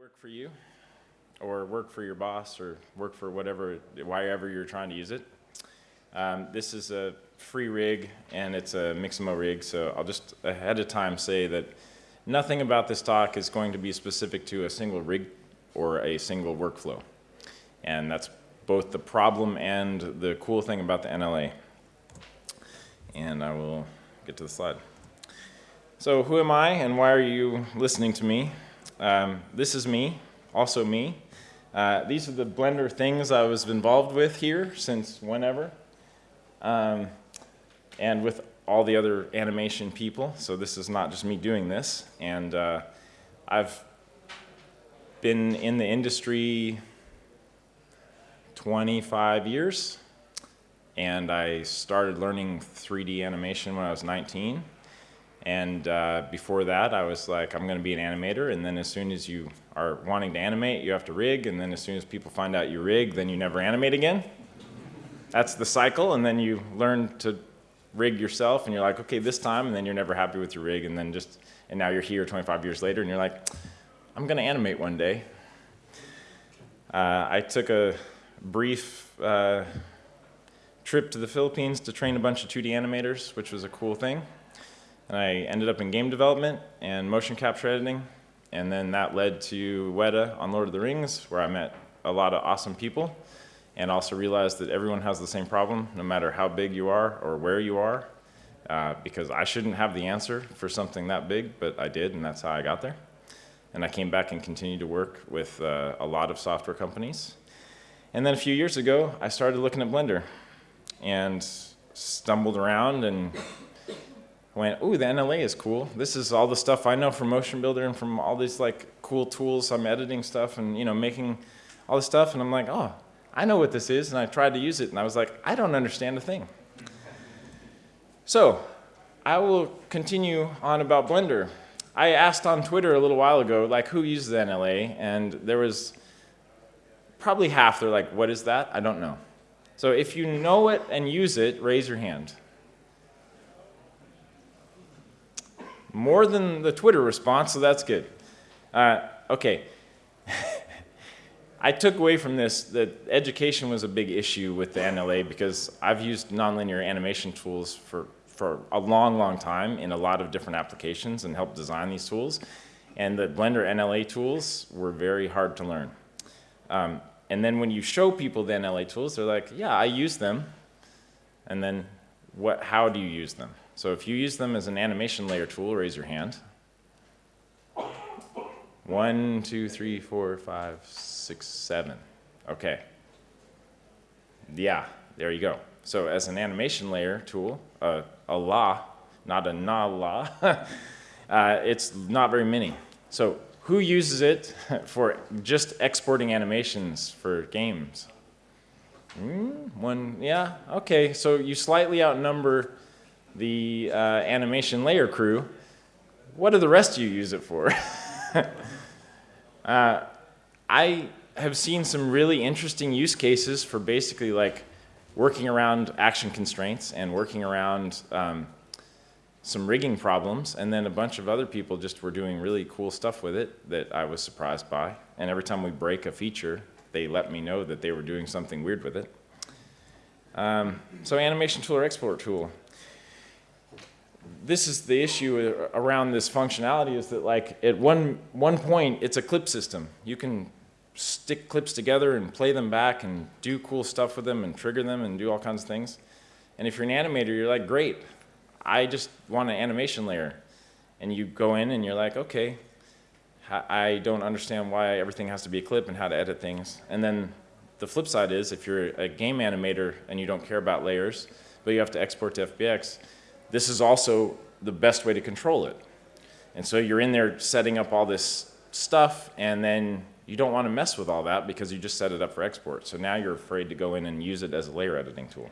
work for you or work for your boss or work for whatever, wherever you're trying to use it. Um, this is a free rig and it's a Mixamo rig, so I'll just ahead of time say that nothing about this talk is going to be specific to a single rig or a single workflow. And that's both the problem and the cool thing about the NLA. And I will get to the slide. So who am I and why are you listening to me? Um, this is me, also me. Uh, these are the Blender things I was involved with here since whenever. Um, and with all the other animation people. So this is not just me doing this. And uh, I've been in the industry 25 years. And I started learning 3D animation when I was 19. And uh, before that, I was like, I'm going to be an animator. And then as soon as you are wanting to animate, you have to rig. And then as soon as people find out you rig, then you never animate again. That's the cycle. And then you learn to rig yourself. And you're like, okay, this time. And then you're never happy with your rig. And then just, and now you're here 25 years later. And you're like, I'm going to animate one day. Uh, I took a brief uh, trip to the Philippines to train a bunch of 2D animators, which was a cool thing. And I ended up in game development and motion capture editing. And then that led to Weta on Lord of the Rings, where I met a lot of awesome people and also realized that everyone has the same problem, no matter how big you are or where you are, uh, because I shouldn't have the answer for something that big, but I did, and that's how I got there. And I came back and continued to work with uh, a lot of software companies. And then a few years ago, I started looking at Blender and stumbled around and went, ooh, the NLA is cool. This is all the stuff I know from Motion Builder and from all these like cool tools. I'm editing stuff and you know making all this stuff, and I'm like, oh, I know what this is, and I tried to use it, and I was like, I don't understand a thing. So I will continue on about Blender. I asked on Twitter a little while ago, like, who uses the NLA, and there was probably half. They're like, what is that? I don't know. So if you know it and use it, raise your hand. More than the Twitter response, so that's good. Uh, okay. I took away from this that education was a big issue with the NLA because I've used nonlinear animation tools for, for a long, long time in a lot of different applications and helped design these tools. And the Blender NLA tools were very hard to learn. Um, and then when you show people the NLA tools, they're like, yeah, I use them. And then what, how do you use them? So if you use them as an animation layer tool, raise your hand. One, two, three, four, five, six, seven. Okay. Yeah, there you go. So as an animation layer tool, uh, a la, not a na la, uh, it's not very many. So who uses it for just exporting animations for games? Mm, one, yeah, okay. So you slightly outnumber the uh, animation layer crew, what do the rest of you use it for? uh, I have seen some really interesting use cases for basically like working around action constraints and working around um, some rigging problems and then a bunch of other people just were doing really cool stuff with it that I was surprised by and every time we break a feature they let me know that they were doing something weird with it. Um, so animation tool or export tool this is the issue around this functionality is that like at one, one point it's a clip system. You can stick clips together and play them back and do cool stuff with them and trigger them and do all kinds of things. And if you're an animator, you're like, great, I just want an animation layer. And you go in and you're like, okay, I don't understand why everything has to be a clip and how to edit things. And then the flip side is if you're a game animator and you don't care about layers, but you have to export to FBX, this is also the best way to control it. And so you're in there setting up all this stuff and then you don't want to mess with all that because you just set it up for export. So now you're afraid to go in and use it as a layer editing tool.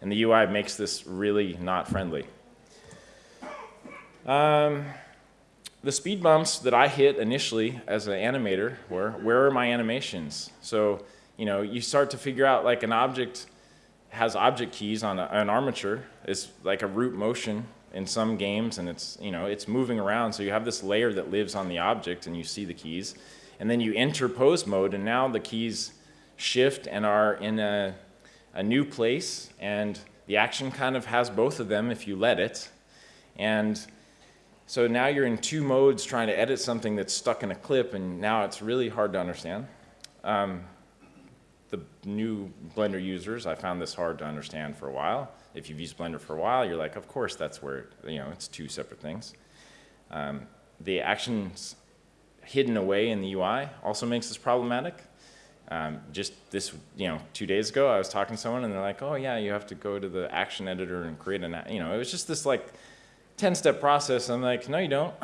And the UI makes this really not friendly. Um, the speed bumps that I hit initially as an animator were, where are my animations? So, you know, you start to figure out like an object has object keys on a, an armature. It's like a root motion in some games and it's, you know, it's moving around. So you have this layer that lives on the object and you see the keys. And then you enter pose mode and now the keys shift and are in a, a new place and the action kind of has both of them if you let it. And so now you're in two modes trying to edit something that's stuck in a clip and now it's really hard to understand. Um, the new Blender users, I found this hard to understand for a while. If you've used Blender for a while, you're like, of course that's where, you know, it's two separate things. Um, the actions hidden away in the UI also makes this problematic. Um, just this, you know, two days ago, I was talking to someone and they're like, oh yeah, you have to go to the action editor and create an, you know, it was just this like 10 step process. I'm like, no, you don't.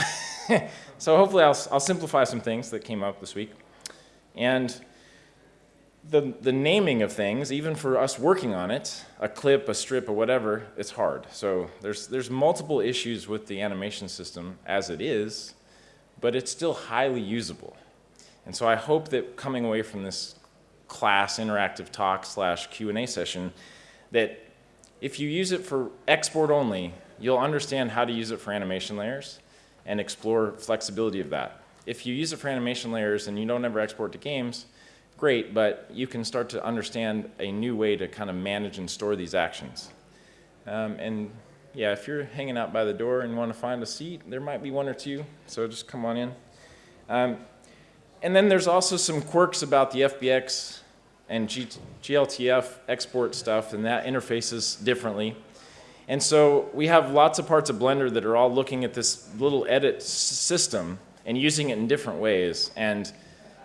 so hopefully I'll, I'll simplify some things that came up this week. And the, the naming of things, even for us working on it, a clip, a strip, or whatever, it's hard. So there's, there's multiple issues with the animation system as it is, but it's still highly usable. And so I hope that coming away from this class interactive talk slash Q&A session, that if you use it for export only, you'll understand how to use it for animation layers and explore flexibility of that. If you use it for animation layers and you don't ever export to games, great, but you can start to understand a new way to kind of manage and store these actions. Um, and yeah, if you're hanging out by the door and want to find a seat, there might be one or two, so just come on in. Um, and then there's also some quirks about the FBX and G GLTF export stuff, and that interfaces differently. And so we have lots of parts of Blender that are all looking at this little edit system and using it in different ways. And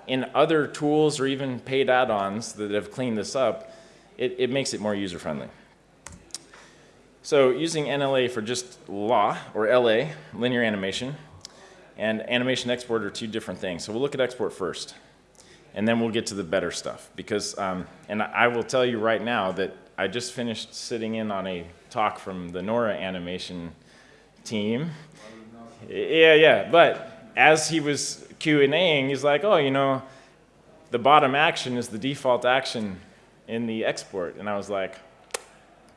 in other tools or even paid add-ons that have cleaned this up, it, it makes it more user-friendly. So using NLA for just law, or LA, linear animation, and animation export are two different things. So we'll look at export first, and then we'll get to the better stuff. Because, um, and I will tell you right now that I just finished sitting in on a talk from the Nora animation team. Yeah, yeah, but as he was Q&Aing, he's like, oh, you know, the bottom action is the default action in the export. And I was like,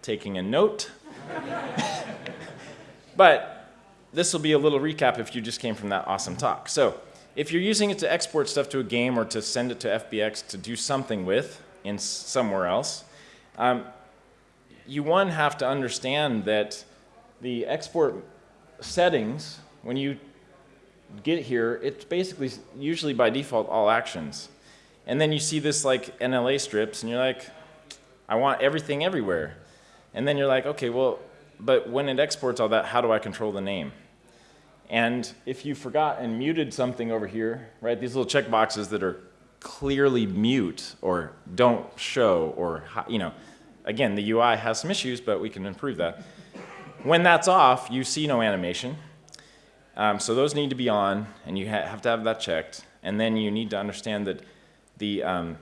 taking a note. but this will be a little recap if you just came from that awesome talk. So if you're using it to export stuff to a game or to send it to FBX to do something with in somewhere else, um, you one have to understand that the export settings, when you get here, it's basically usually by default all actions. And then you see this like NLA strips and you're like, I want everything everywhere. And then you're like, okay, well, but when it exports all that, how do I control the name? And if you forgot and muted something over here, right, these little check boxes that are clearly mute or don't show or, you know, again, the UI has some issues, but we can improve that. When that's off, you see no animation. Um, so those need to be on, and you ha have to have that checked. And then you need to understand that the, um,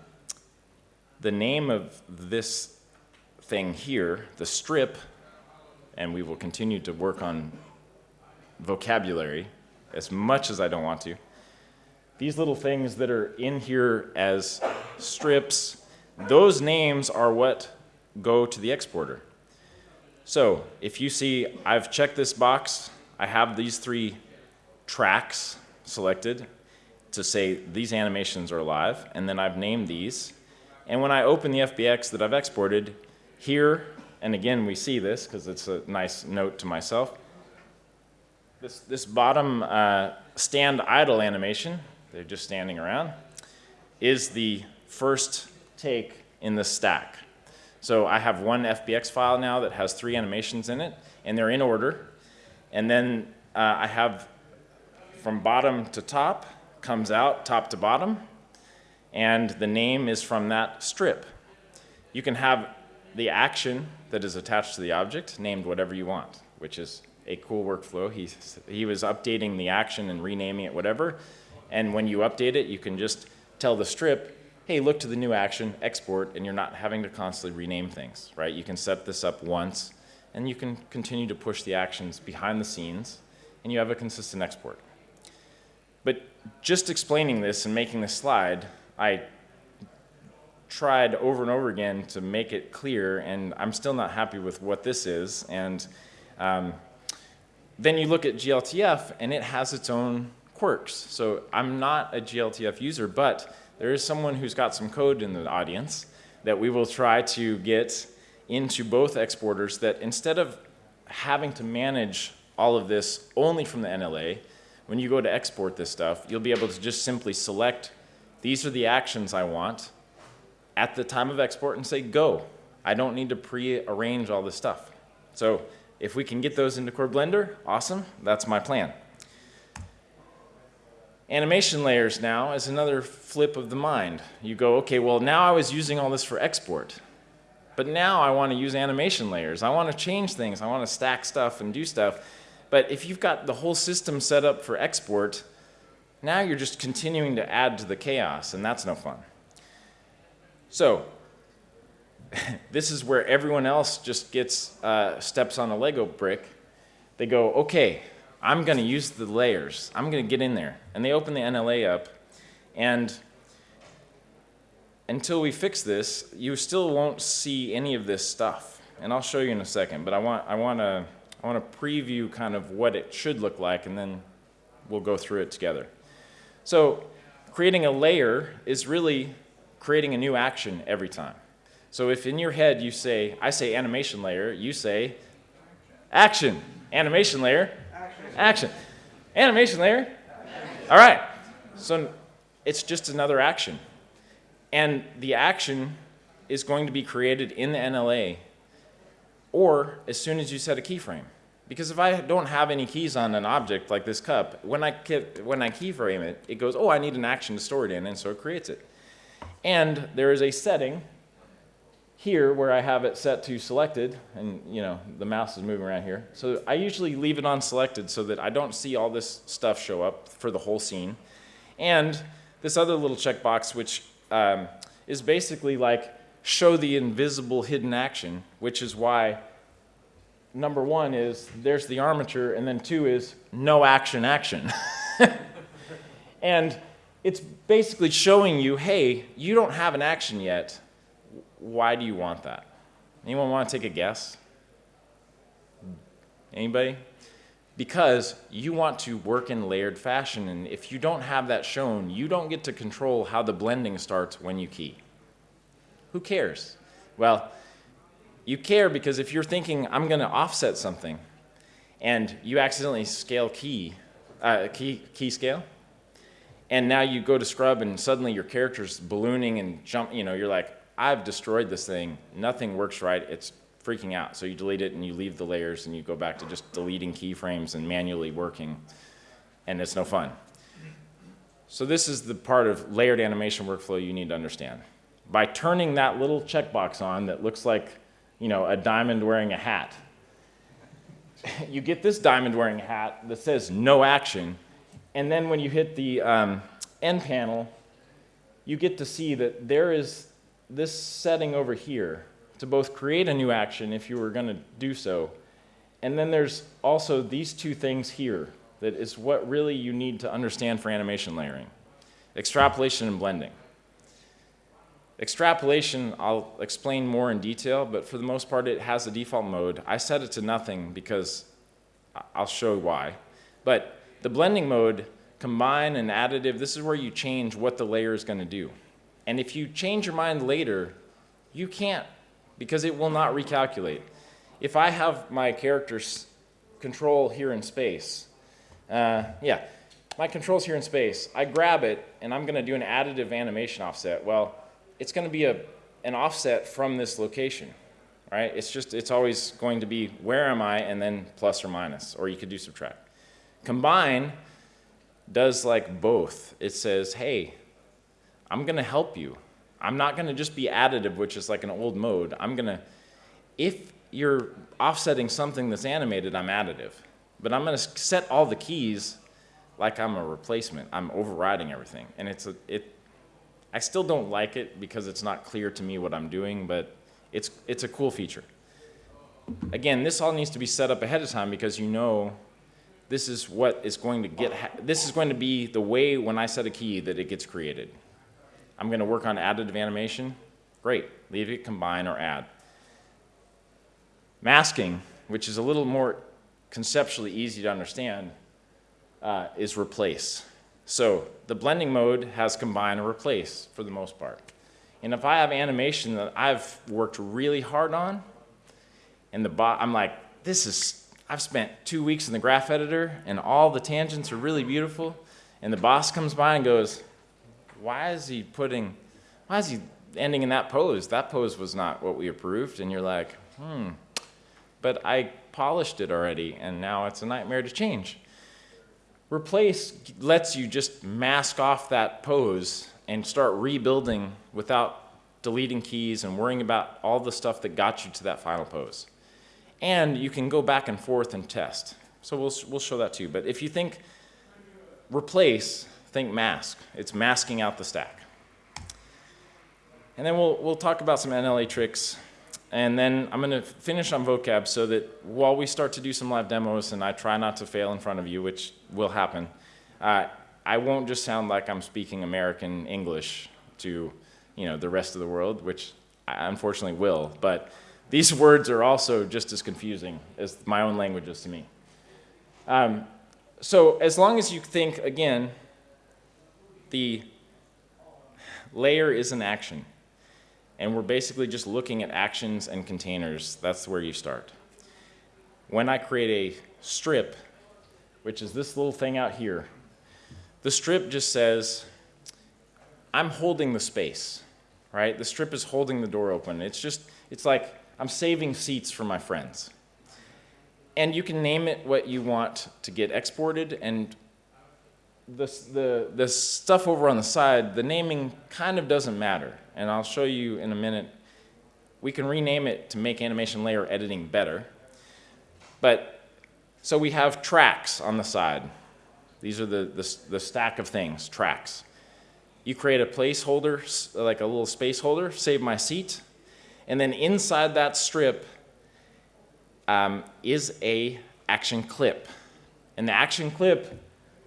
the name of this thing here, the strip, and we will continue to work on vocabulary as much as I don't want to. These little things that are in here as strips, those names are what go to the exporter. So if you see I've checked this box, I have these three tracks selected to say these animations are live, and then I've named these. And when I open the FBX that I've exported, here, and again we see this because it's a nice note to myself, this, this bottom uh, stand idle animation, they're just standing around, is the first take in the stack. So I have one FBX file now that has three animations in it, and they're in order. And then uh, I have from bottom to top, comes out top to bottom, and the name is from that strip. You can have the action that is attached to the object named whatever you want, which is a cool workflow. He, he was updating the action and renaming it whatever, and when you update it, you can just tell the strip, hey, look to the new action, export, and you're not having to constantly rename things, right? You can set this up once, and you can continue to push the actions behind the scenes, and you have a consistent export. But just explaining this and making this slide, I tried over and over again to make it clear, and I'm still not happy with what this is. And um, then you look at GLTF and it has its own quirks. So I'm not a GLTF user, but there is someone who's got some code in the audience that we will try to get into both exporters that instead of having to manage all of this only from the NLA, when you go to export this stuff, you'll be able to just simply select, these are the actions I want at the time of export and say, go. I don't need to pre-arrange all this stuff. So if we can get those into Core Blender, awesome, that's my plan. Animation layers now is another flip of the mind. You go, okay, well now I was using all this for export, but now I want to use animation layers. I want to change things. I want to stack stuff and do stuff. But if you've got the whole system set up for export, now you're just continuing to add to the chaos, and that's no fun. So this is where everyone else just gets uh, steps on a Lego brick. They go, okay, I'm going to use the layers. I'm going to get in there. And they open the NLA up. And until we fix this, you still won't see any of this stuff. And I'll show you in a second. But I want, I want to I want to preview kind of what it should look like, and then we'll go through it together. So creating a layer is really creating a new action every time. So if in your head you say, I say animation layer, you say action. Animation layer, action. Animation layer, all right. So it's just another action. And the action is going to be created in the NLA or as soon as you set a keyframe. Because if I don't have any keys on an object like this cup, when I, when I keyframe it, it goes, oh, I need an action to store it in, and so it creates it. And there is a setting here where I have it set to selected, and you know the mouse is moving around here. So I usually leave it on selected so that I don't see all this stuff show up for the whole scene. And this other little checkbox, which um, is basically like show the invisible hidden action, which is why number one is there's the armature, and then two is no action action. and it's basically showing you, hey, you don't have an action yet, why do you want that? Anyone want to take a guess? Anybody? Because you want to work in layered fashion, and if you don't have that shown, you don't get to control how the blending starts when you key. Who cares? Well, you care because if you're thinking, I'm going to offset something, and you accidentally scale key, uh, key, key scale, and now you go to scrub and suddenly your character's ballooning and jump, you know, you're like, I've destroyed this thing. Nothing works right. It's freaking out. So you delete it and you leave the layers and you go back to just deleting keyframes and manually working. And it's no fun. So this is the part of layered animation workflow you need to understand. By turning that little checkbox on that looks like you know, a diamond wearing a hat, you get this diamond wearing hat that says no action. And then when you hit the um, end panel, you get to see that there is this setting over here to both create a new action if you were going to do so, and then there's also these two things here that is what really you need to understand for animation layering. Extrapolation and blending. Extrapolation, I'll explain more in detail, but for the most part it has a default mode. I set it to nothing because I'll show why. But the blending mode, combine and additive, this is where you change what the layer is going to do. And if you change your mind later, you can't because it will not recalculate. If I have my character's control here in space, uh, yeah, my control's here in space. I grab it and I'm going to do an additive animation offset. Well, it's going to be a, an offset from this location, right? It's just, it's always going to be where am I and then plus or minus, or you could do subtract. Combine does like both. It says, hey, I'm going to help you. I'm not going to just be additive, which is like an old mode. I'm going to, if you're offsetting something that's animated, I'm additive. But I'm going to set all the keys like I'm a replacement. I'm overriding everything. And it's a, it, I still don't like it because it's not clear to me what I'm doing, but it's, it's a cool feature. Again, this all needs to be set up ahead of time because you know this is what is going to get, this is going to be the way when I set a key that it gets created. I'm going to work on additive animation. Great, leave it, combine, or add. Masking, which is a little more conceptually easy to understand uh, is replace. So the blending mode has combine and replace for the most part. And if I have animation that I've worked really hard on, and the bot, I'm like, this is, I've spent two weeks in the graph editor, and all the tangents are really beautiful, and the boss comes by and goes, why is he putting, why is he ending in that pose? That pose was not what we approved. And you're like, hmm, but I polished it already, and now it's a nightmare to change. Replace lets you just mask off that pose and start rebuilding without deleting keys and worrying about all the stuff that got you to that final pose. And you can go back and forth and test. So we'll, we'll show that to you. But if you think replace, think mask. It's masking out the stack. And then we'll, we'll talk about some NLA tricks and then I'm going to finish on vocab so that while we start to do some live demos and I try not to fail in front of you, which will happen, uh, I won't just sound like I'm speaking American English to you know, the rest of the world, which I unfortunately will. But these words are also just as confusing as my own language is to me. Um, so as long as you think, again, the layer is an action and we're basically just looking at actions and containers. That's where you start. When I create a strip, which is this little thing out here, the strip just says, I'm holding the space, right? The strip is holding the door open. It's just, it's like I'm saving seats for my friends. And you can name it what you want to get exported and the, the, the stuff over on the side, the naming kind of doesn't matter. And I'll show you in a minute. We can rename it to make animation layer editing better. But so we have tracks on the side. These are the, the, the stack of things, tracks. You create a placeholder, like a little space holder, save my seat. And then inside that strip um, is a action clip. And the action clip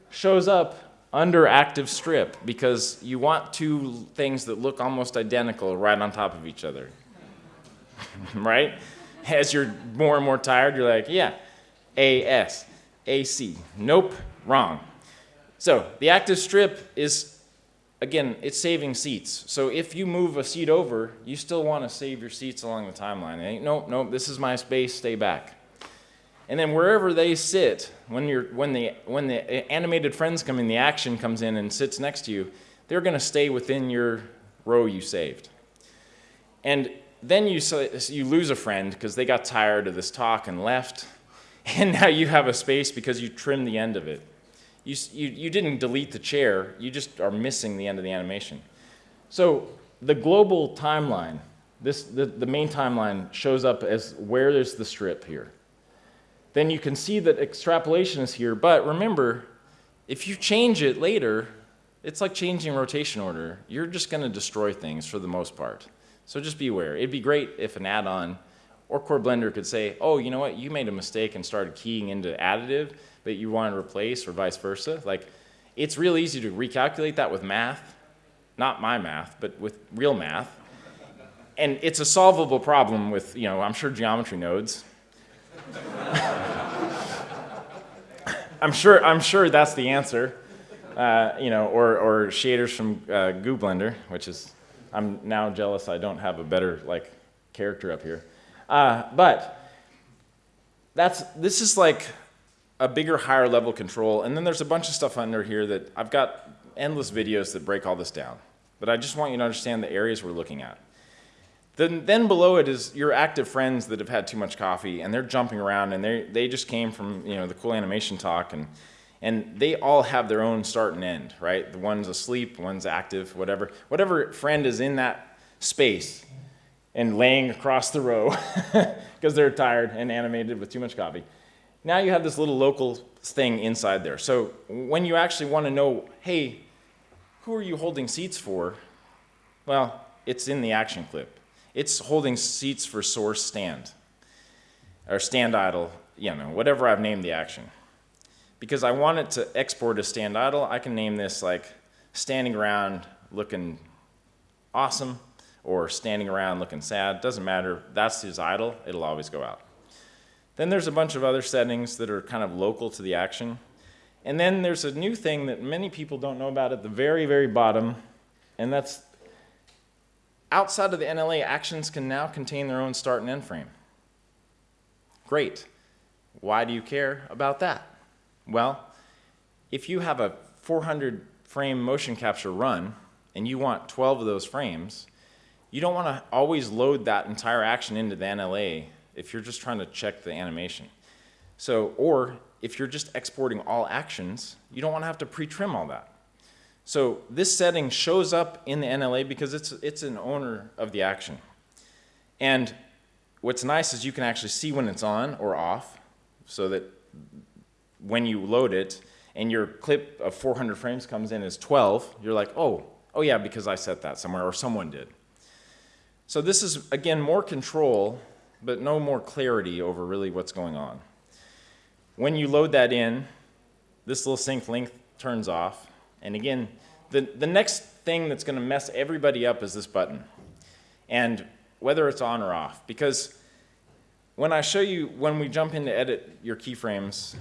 shows up under active strip because you want two things that look almost identical right on top of each other. right? As you're more and more tired, you're like, yeah, AS, AC. Nope, wrong. So the active strip is, again, it's saving seats. So if you move a seat over, you still want to save your seats along the timeline. Nope, nope, this is my space, stay back. And then wherever they sit, when, you're, when, the, when the animated friends come in, the action comes in and sits next to you, they're going to stay within your row you saved. And then you, you lose a friend because they got tired of this talk and left. And now you have a space because you trimmed the end of it. You, you, you didn't delete the chair, you just are missing the end of the animation. So the global timeline, this, the, the main timeline shows up as where there's the strip here then you can see that extrapolation is here. But remember, if you change it later, it's like changing rotation order. You're just going to destroy things for the most part. So just be aware. It'd be great if an add-on or Core Blender could say, oh, you know what, you made a mistake and started keying into additive, but you want to replace or vice versa. Like, it's real easy to recalculate that with math. Not my math, but with real math. And it's a solvable problem with, you know, I'm sure geometry nodes. I'm sure, I'm sure that's the answer. Uh, you know, or, or shaders from uh, Goo Blender, which is, I'm now jealous I don't have a better like character up here. Uh, but that's, this is like a bigger, higher level control. And then there's a bunch of stuff under here that I've got endless videos that break all this down. But I just want you to understand the areas we're looking at. Then, then below it is your active friends that have had too much coffee and they're jumping around and they they just came from you know the cool animation talk and and they all have their own start and end, right? The one's asleep, one's active, whatever. Whatever friend is in that space and laying across the row because they're tired and animated with too much coffee. Now you have this little local thing inside there. So when you actually want to know, hey, who are you holding seats for? Well, it's in the action clip. It's holding seats for source stand or stand idle, you know, whatever I've named the action. Because I want it to export as stand idle, I can name this like standing around looking awesome or standing around looking sad. Doesn't matter. That's his idle. It'll always go out. Then there's a bunch of other settings that are kind of local to the action. And then there's a new thing that many people don't know about at the very, very bottom, and that's outside of the NLA, actions can now contain their own start and end frame. Great. Why do you care about that? Well, if you have a 400 frame motion capture run and you want 12 of those frames, you don't want to always load that entire action into the NLA if you're just trying to check the animation. So, or if you're just exporting all actions, you don't want to have to pre-trim all that. So this setting shows up in the NLA because it's, it's an owner of the action. And what's nice is you can actually see when it's on or off so that when you load it and your clip of 400 frames comes in as 12, you're like, oh, oh yeah, because I set that somewhere or someone did. So this is, again, more control, but no more clarity over really what's going on. When you load that in, this little sync length turns off. And again, the, the next thing that's going to mess everybody up is this button. And whether it's on or off. Because when I show you, when we jump in to edit your keyframes,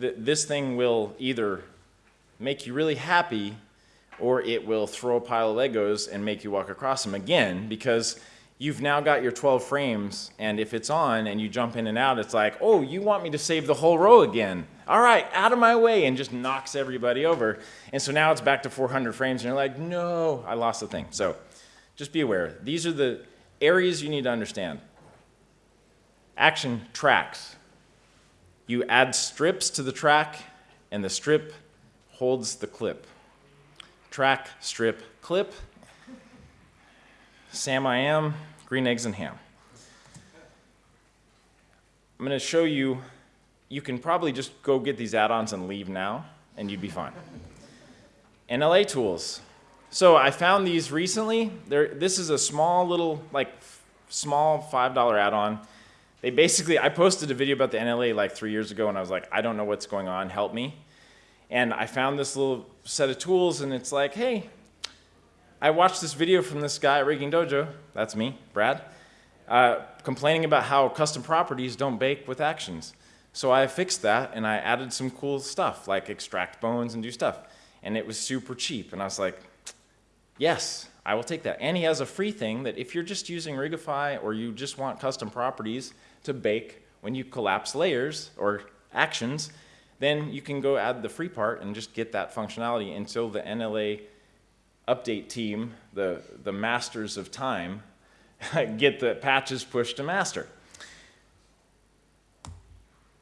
th this thing will either make you really happy or it will throw a pile of Legos and make you walk across them again because you've now got your 12 frames and if it's on and you jump in and out, it's like, oh, you want me to save the whole row again. All right, out of my way and just knocks everybody over. And so now it's back to 400 frames and you're like, no, I lost the thing. So just be aware. These are the areas you need to understand. Action tracks. You add strips to the track and the strip holds the clip. Track, strip, clip. Sam I am, green eggs and ham. I'm going to show you, you can probably just go get these add-ons and leave now, and you'd be fine. NLA tools. So I found these recently. They're, this is a small little, like, small $5 add-on. They basically, I posted a video about the NLA like three years ago, and I was like, I don't know what's going on, help me. And I found this little set of tools, and it's like, hey, I watched this video from this guy at Rigging Dojo, that's me, Brad, uh, complaining about how custom properties don't bake with actions. So I fixed that and I added some cool stuff like extract bones and do stuff. And it was super cheap. And I was like, yes, I will take that. And he has a free thing that if you're just using Rigify or you just want custom properties to bake when you collapse layers or actions, then you can go add the free part and just get that functionality until the NLA update team, the, the masters of time, get the patches pushed to master.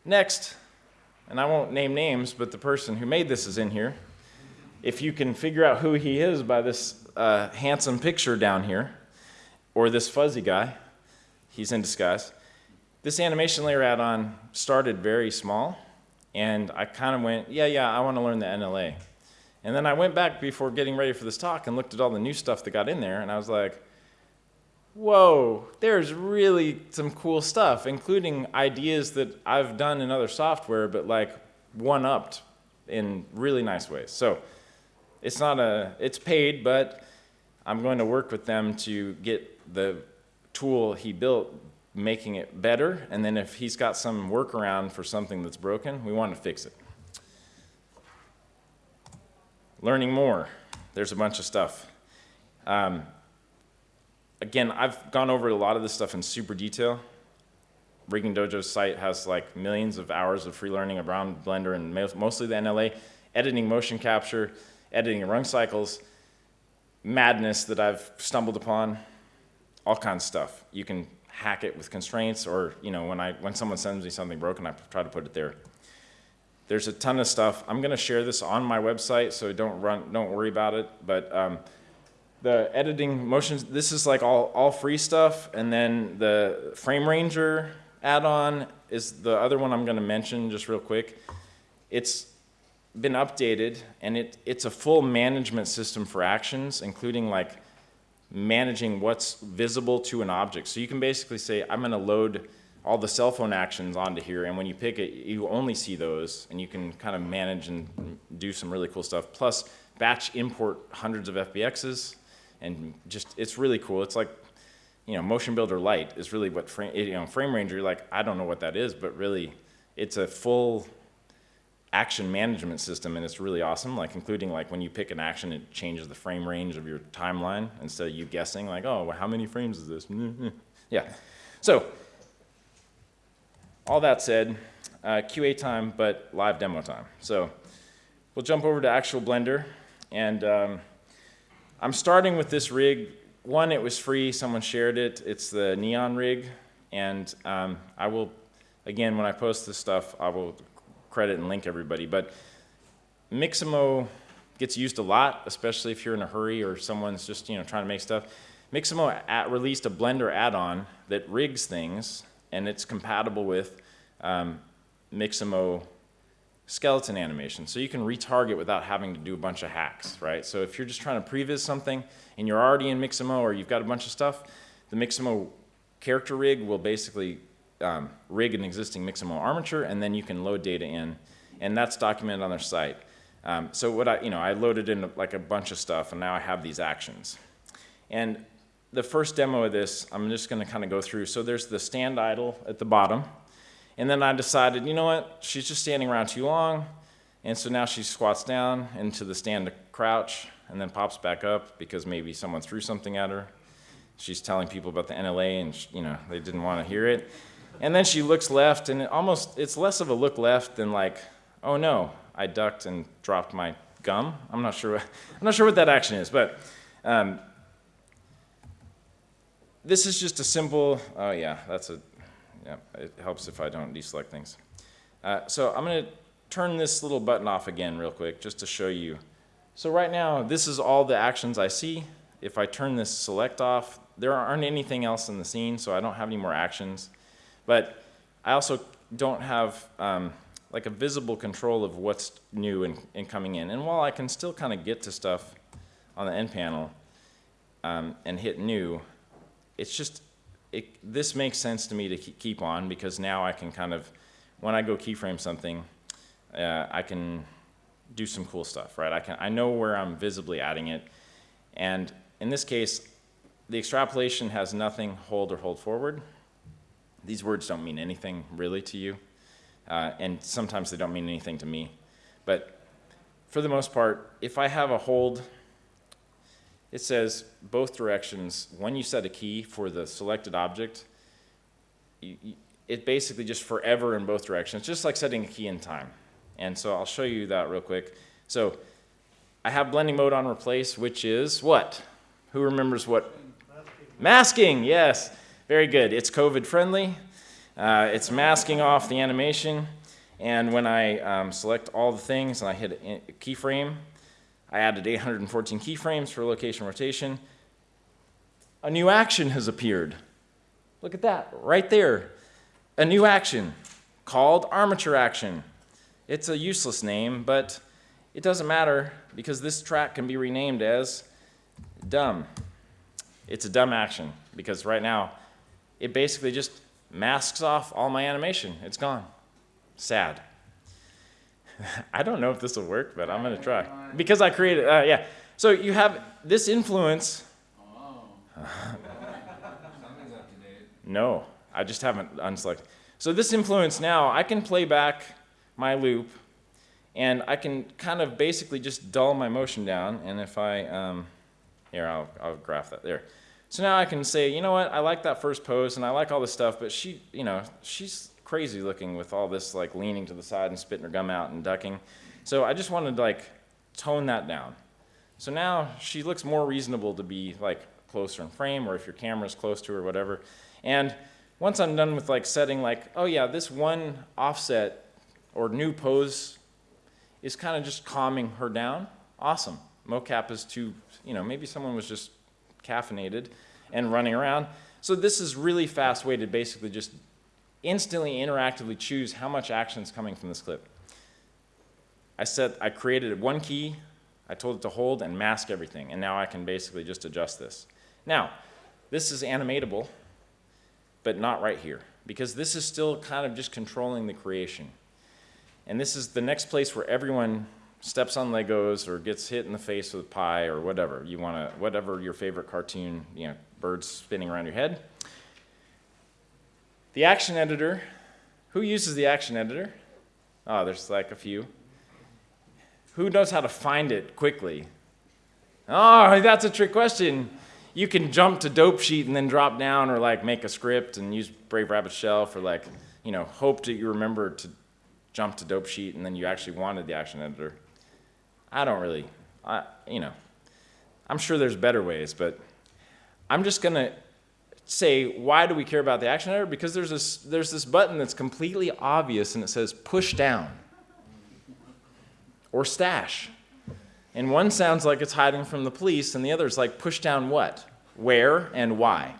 Next, and I won't name names, but the person who made this is in here. If you can figure out who he is by this uh, handsome picture down here, or this fuzzy guy, he's in disguise. This animation layer add-on started very small, and I kind of went, yeah, yeah, I want to learn the NLA. And then I went back before getting ready for this talk and looked at all the new stuff that got in there, and I was like, whoa, there's really some cool stuff, including ideas that I've done in other software, but like one-upped in really nice ways. So it's not a, it's paid, but I'm going to work with them to get the tool he built making it better, and then if he's got some workaround for something that's broken, we want to fix it. Learning more. There's a bunch of stuff. Um, again, I've gone over a lot of this stuff in super detail. Rigging Dojo's site has like millions of hours of free learning around Blender and mostly the NLA, editing motion capture, editing run cycles, madness that I've stumbled upon, all kinds of stuff. You can hack it with constraints or, you know, when, I, when someone sends me something broken, I try to put it there. There's a ton of stuff. I'm going to share this on my website, so don't run, don't worry about it. But um, the editing motions, this is like all, all free stuff. And then the Frame Ranger add-on is the other one I'm going to mention just real quick. It's been updated, and it, it's a full management system for actions, including like managing what's visible to an object. So you can basically say, I'm going to load all the cell phone actions onto here, and when you pick it, you only see those, and you can kind of manage and do some really cool stuff. Plus, batch import hundreds of FBXs, and just, it's really cool. It's like, you know, Motion Builder Lite is really what frame, you know, Frame Ranger, you're like, I don't know what that is, but really, it's a full action management system and it's really awesome like including like when you pick an action it changes the frame range of your timeline instead of you guessing like oh well, how many frames is this? Yeah. So all that said uh, qa time but live demo time. So we'll jump over to actual blender and um, i'm starting with this rig one it was free someone shared it it's the neon rig and um, i will again when i post this stuff i will credit and link everybody. But Mixamo gets used a lot, especially if you're in a hurry or someone's just you know trying to make stuff. Mixamo at, released a Blender add-on that rigs things, and it's compatible with um, Mixamo skeleton animation. So you can retarget without having to do a bunch of hacks, right? So if you're just trying to previs something and you're already in Mixamo or you've got a bunch of stuff, the Mixamo character rig will basically um, rig an existing Mixamo armature, and then you can load data in, and that's documented on their site. Um, so what I, you know, I loaded in like a bunch of stuff, and now I have these actions. And the first demo of this, I'm just going to kind of go through. So there's the stand idle at the bottom, and then I decided, you know what, she's just standing around too long, and so now she squats down into the stand to crouch, and then pops back up because maybe someone threw something at her. She's telling people about the NLA, and you know they didn't want to hear it. And then she looks left, and it almost, it's less of a look left than like, oh no, I ducked and dropped my gum. I'm not sure, I'm not sure what that action is, but um, this is just a simple, oh yeah, that's a, yeah, it helps if I don't deselect things. Uh, so I'm going to turn this little button off again real quick just to show you. So right now, this is all the actions I see. If I turn this select off, there aren't anything else in the scene, so I don't have any more actions. But I also don't have um, like a visible control of what's new and, and, coming in. And while I can still kind of get to stuff on the end panel um, and hit new, it's just, it, this makes sense to me to keep on because now I can kind of, when I go keyframe something, uh, I can do some cool stuff, right? I, can, I know where I'm visibly adding it. And in this case, the extrapolation has nothing hold or hold forward. These words don't mean anything really to you, uh, and sometimes they don't mean anything to me. But for the most part, if I have a hold, it says both directions. When you set a key for the selected object, you, you, it basically just forever in both directions, just like setting a key in time. And so I'll show you that real quick. So I have blending mode on replace, which is what? Who remembers what? Masking, Masking yes. Very good. It's COVID friendly. Uh, it's masking off the animation. And when I um, select all the things and I hit a keyframe, I added 814 keyframes for location rotation. A new action has appeared. Look at that, right there. A new action called armature action. It's a useless name, but it doesn't matter because this track can be renamed as dumb. It's a dumb action because right now it basically just masks off all my animation. It's gone. Sad. I don't know if this will work, but I'm going to try. Because I created, uh, yeah. So you have this influence. no, I just haven't unselected. So this influence now, I can play back my loop and I can kind of basically just dull my motion down. And if I, um, here, I'll, I'll graph that there. So now I can say, you know what, I like that first pose and I like all this stuff, but she, you know, she's crazy looking with all this like leaning to the side and spitting her gum out and ducking. So I just wanted to like tone that down. So now she looks more reasonable to be like closer in frame or if your camera's close to her or whatever. And once I'm done with like setting like, oh yeah, this one offset or new pose is kind of just calming her down, awesome. Mocap is too, you know, maybe someone was just caffeinated and running around. So this is really fast way to basically just instantly interactively choose how much action is coming from this clip. I said I created one key, I told it to hold and mask everything, and now I can basically just adjust this. Now, this is animatable, but not right here, because this is still kind of just controlling the creation. And this is the next place where everyone steps on Legos or gets hit in the face with pie or whatever you want to, whatever your favorite cartoon, you know, birds spinning around your head. The action editor, who uses the action editor? Oh, there's like a few. Who knows how to find it quickly? Oh, that's a trick question. You can jump to dope sheet and then drop down or like make a script and use Brave Rabbit Shell for like, you know, hope that you remember to jump to dope sheet and then you actually wanted the action editor. I don't really, I, you know, I'm sure there's better ways, but I'm just to say, why do we care about the action editor? Because there's this, there's this button that's completely obvious and it says push down or stash. And one sounds like it's hiding from the police, and the other is like push down what, where, and why.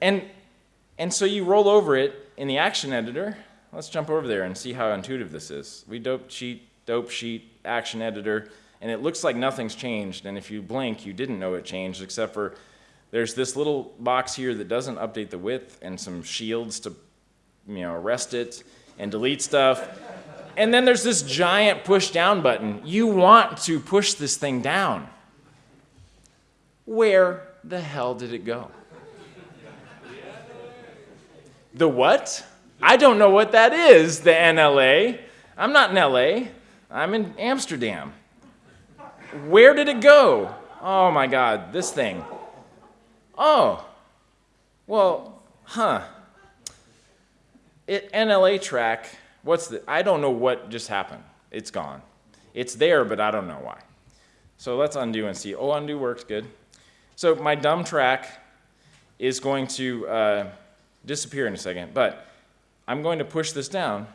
And, and so you roll over it in the action editor. Let's jump over there and see how intuitive this is. We dope sheet, dope sheet, action editor, and it looks like nothing's changed. And if you blink, you didn't know it changed, except for there's this little box here that doesn't update the width and some shields to you know, arrest it and delete stuff. And then there's this giant push down button. You want to push this thing down. Where the hell did it go? The what? I don't know what that is, the NLA. I'm not in LA, I'm in Amsterdam. Where did it go? Oh my God, this thing. Oh, well, huh. It NLA track what's the, I don't know what just happened. It's gone. It's there, but I don't know why. So let's undo and see. Oh, undo works good. So my dumb track is going to uh, disappear in a second, but I'm going to push this down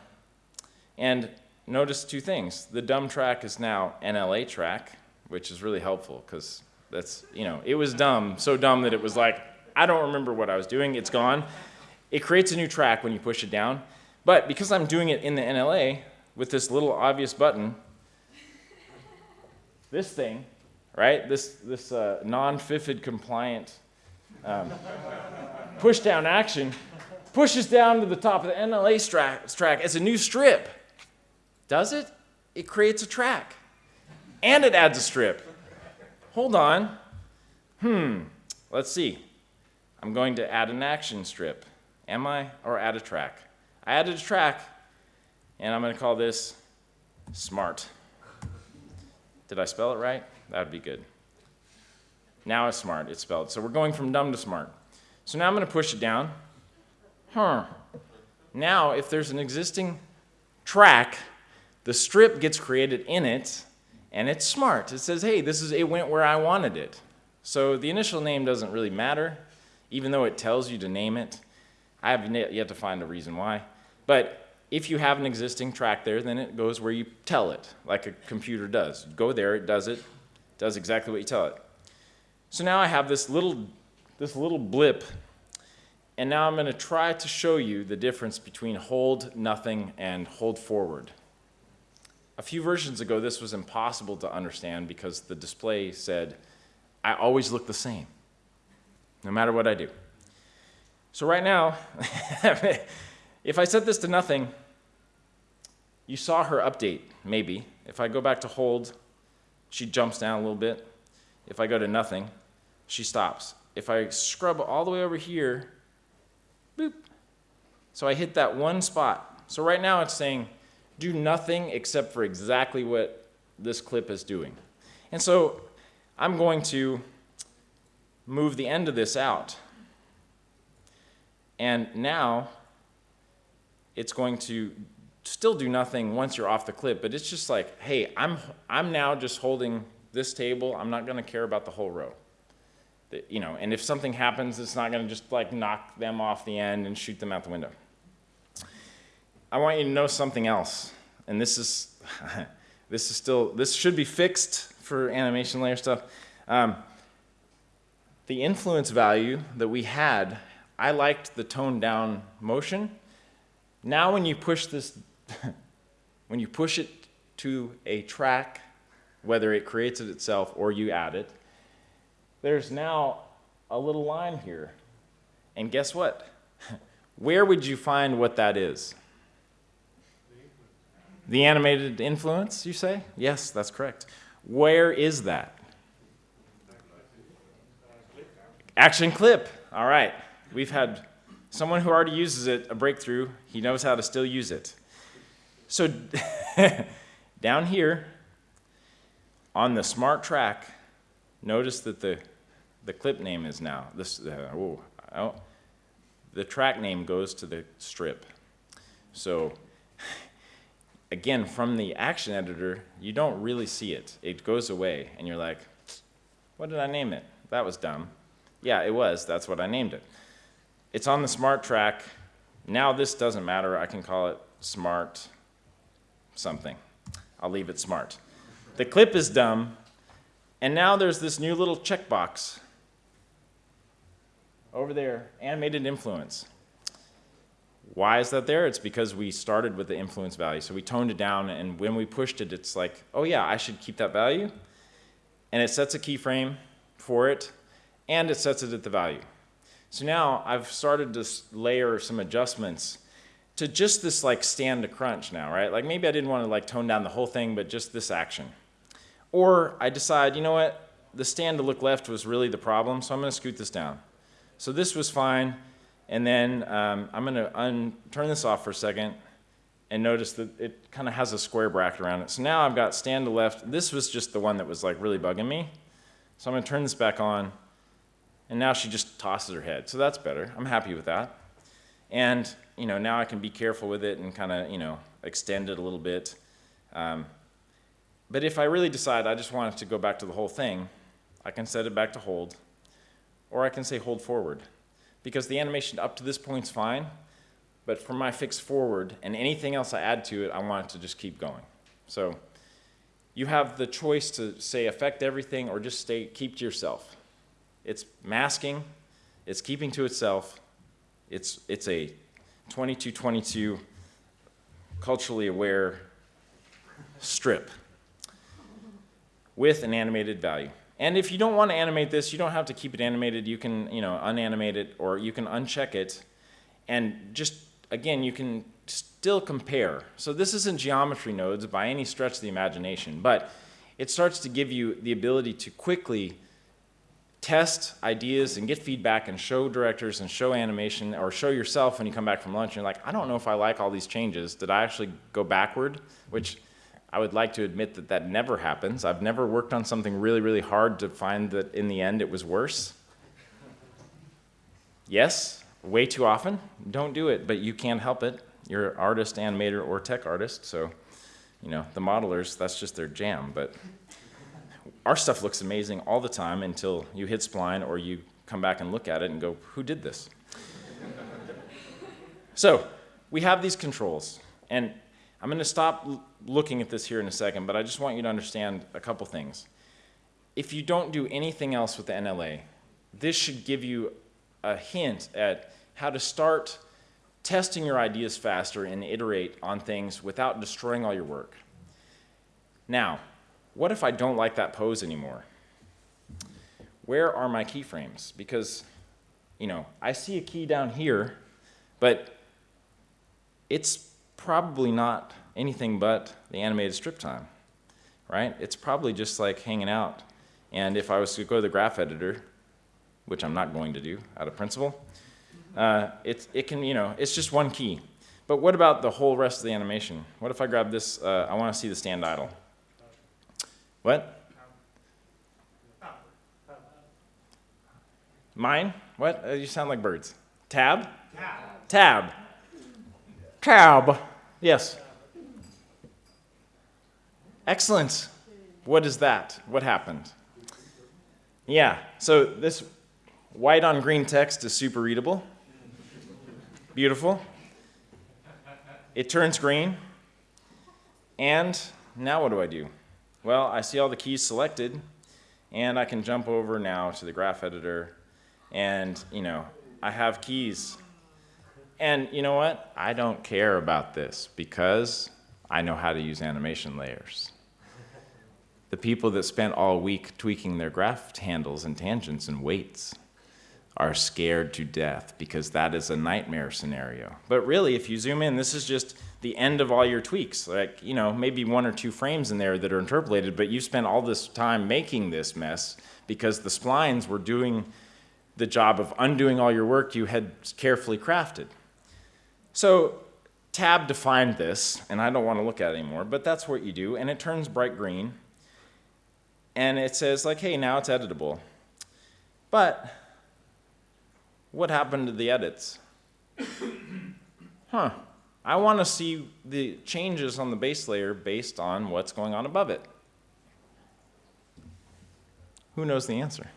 and notice two things. The dumb track is now NLA track, which is really helpful because that's, you know, it was dumb, so dumb that it was like, I don't remember what I was doing, it's gone. It creates a new track when you push it down, but because I'm doing it in the NLA with this little obvious button, this thing, right, this, this uh, non-FIFID compliant um, push down action pushes down to the top of the NLA track as a new strip. Does it? It creates a track. And it adds a strip. Hold on. Hmm. Let's see. I'm going to add an action strip. Am I? Or add a track? I added a track, and I'm going to call this smart. Did I spell it right? That would be good. Now it's smart, it's spelled. So we're going from dumb to smart. So now I'm going to push it down. Huh. Now, if there's an existing track, the strip gets created in it, and it's smart. It says, hey, this is it went where I wanted it. So the initial name doesn't really matter, even though it tells you to name it. I have yet to find a reason why. But if you have an existing track there, then it goes where you tell it, like a computer does. Go there, it does it, does exactly what you tell it. So now I have this little, this little blip, and now I'm going to try to show you the difference between hold nothing and hold forward. A few versions ago, this was impossible to understand because the display said, I always look the same, no matter what I do. So right now, if I set this to nothing, you saw her update, maybe. If I go back to hold, she jumps down a little bit. If I go to nothing, she stops. If I scrub all the way over here, boop. So I hit that one spot. So right now it's saying, do nothing except for exactly what this clip is doing. And so I'm going to move the end of this out. And now it's going to still do nothing once you're off the clip, but it's just like, hey, I'm, I'm now just holding this table. I'm not going to care about the whole row. The, you know, and if something happens, it's not going to just like knock them off the end and shoot them out the window. I want you to know something else, and this is, this is still, this should be fixed for animation layer stuff. Um, the influence value that we had I liked the toned down motion. Now when you push this, when you push it to a track, whether it creates it itself or you add it, there's now a little line here. And guess what? Where would you find what that is? The animated influence, you say? Yes, that's correct. Where is that? Action clip. All right. We've had someone who already uses it a breakthrough. He knows how to still use it. So down here on the smart track, notice that the, the clip name is now, this, uh, oh, oh, the track name goes to the strip. So again, from the action editor, you don't really see it. It goes away, and you're like, what did I name it? That was dumb. Yeah, it was. That's what I named it. It's on the smart track. Now this doesn't matter. I can call it smart something. I'll leave it smart. The clip is dumb, and now there's this new little checkbox over there, animated influence. Why is that there? It's because we started with the influence value. So we toned it down, and when we pushed it, it's like, oh yeah, I should keep that value. And it sets a keyframe for it, and it sets it at the value. So now I've started to layer some adjustments to just this like stand to crunch now, right? Like maybe I didn't want to like tone down the whole thing, but just this action. Or I decide, you know what, the stand to look left was really the problem, so I'm going to scoot this down. So this was fine. And then um, I'm going to turn this off for a second and notice that it kind of has a square bracket around it. So now I've got stand to left. This was just the one that was like really bugging me. So I'm going to turn this back on. And now she just tosses her head. So that's better. I'm happy with that. And you know, now I can be careful with it and kind of, you know, extend it a little bit. Um, but if I really decide I just want it to go back to the whole thing, I can set it back to hold, or I can say hold forward because the animation up to this point is fine, but for my fix forward and anything else I add to it, I want it to just keep going. So you have the choice to say affect everything or just stay, keep to yourself. It's masking, it's keeping to itself, it's, it's a 2222 culturally aware strip with an animated value. And if you don't want to animate this, you don't have to keep it animated. You can, you know, unanimate it or you can uncheck it. And just, again, you can still compare. So this isn't geometry nodes by any stretch of the imagination, but it starts to give you the ability to quickly test ideas and get feedback and show directors and show animation or show yourself when you come back from lunch and you're like, I don't know if I like all these changes. Did I actually go backward? Which I would like to admit that that never happens. I've never worked on something really, really hard to find that in the end it was worse. Yes, way too often. Don't do it, but you can't help it. You're an artist, animator, or tech artist, so you know, the modelers, that's just their jam. But our stuff looks amazing all the time until you hit spline or you come back and look at it and go, who did this? so we have these controls, and I'm going to stop looking at this here in a second, but I just want you to understand a couple things. If you don't do anything else with the NLA, this should give you a hint at how to start testing your ideas faster and iterate on things without destroying all your work. Now, what if I don't like that pose anymore? Where are my keyframes? Because, you know, I see a key down here, but it's probably not anything but the animated strip time, right? It's probably just like hanging out. And if I was to go to the graph editor, which I'm not going to do out of principle, uh, it, it can, you know, it's just one key. But what about the whole rest of the animation? What if I grab this, uh, I want to see the stand idle. What? Mine? What? Uh, you sound like birds. Tab? Tab. Tab. Tab. Yes. Excellent. What is that? What happened? Yeah, so this white on green text is super readable. Beautiful. It turns green. And now what do I do? Well, I see all the keys selected, and I can jump over now to the graph editor, and, you know, I have keys and you know what? I don't care about this because I know how to use animation layers. The people that spent all week tweaking their graph handles and tangents and weights are scared to death because that is a nightmare scenario. But really, if you zoom in, this is just the end of all your tweaks. Like, you know, maybe one or two frames in there that are interpolated, but you spent all this time making this mess because the splines were doing the job of undoing all your work you had carefully crafted. So tab defined this, and I don't want to look at it anymore, but that's what you do, and it turns bright green, and it says like, hey, now it's editable. But what happened to the edits? huh. I want to see the changes on the base layer based on what's going on above it. Who knows the answer?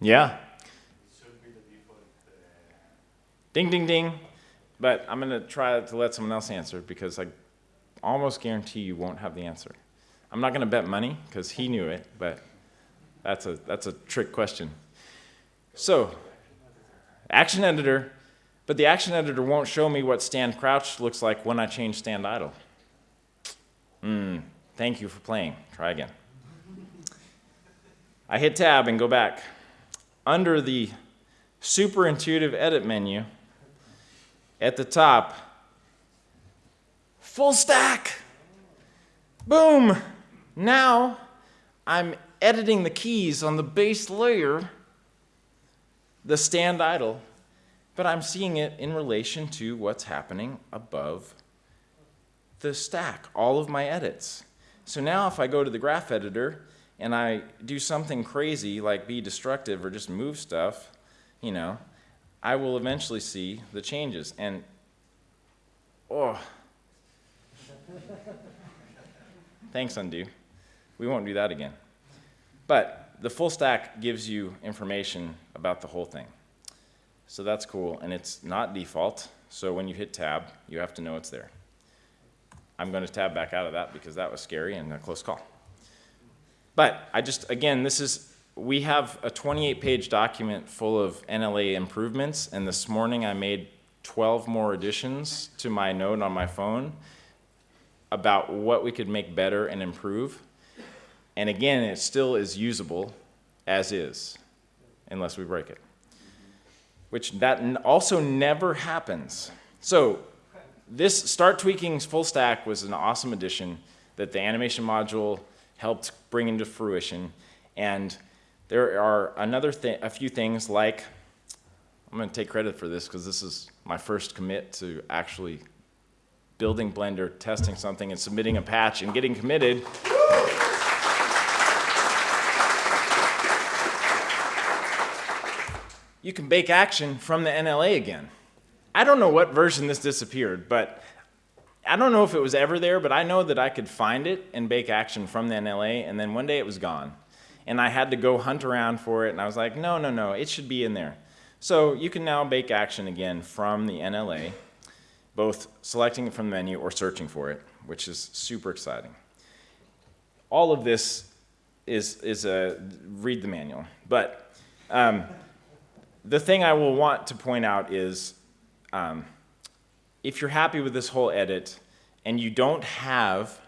Yeah. Ding, ding, ding. But I'm going to try to let someone else answer because I almost guarantee you won't have the answer. I'm not going to bet money because he knew it, but that's a, that's a trick question. So, action editor, but the action editor won't show me what stand crouch looks like when I change stand idle. Hmm, thank you for playing. Try again. I hit tab and go back. Under the super intuitive edit menu, at the top, full stack. Boom. Now I'm editing the keys on the base layer, the stand idle, but I'm seeing it in relation to what's happening above the stack, all of my edits. So now if I go to the graph editor and I do something crazy like be destructive or just move stuff, you know, I will eventually see the changes. And, oh, thanks, undo. We won't do that again. But the full stack gives you information about the whole thing. So that's cool, and it's not default. So when you hit tab, you have to know it's there. I'm going to tab back out of that because that was scary and a close call. But I just, again, this is we have a 28 page document full of NLA improvements, and this morning I made 12 more additions to my note on my phone about what we could make better and improve. And again, it still is usable as is, unless we break it. Which that also never happens. So this Start Tweaking full stack was an awesome addition that the animation module helped bring into fruition. And there are another a few things like, I'm going to take credit for this because this is my first commit to actually building Blender, testing something, and submitting a patch and getting committed. you can bake action from the NLA again. I don't know what version this disappeared, but I don't know if it was ever there, but I know that I could find it and bake action from the NLA, and then one day it was gone and I had to go hunt around for it, and I was like, no, no, no, it should be in there. So you can now bake action again from the NLA, both selecting it from the menu or searching for it, which is super exciting. All of this is, is a, read the manual. But um, the thing I will want to point out is um, if you're happy with this whole edit and you don't have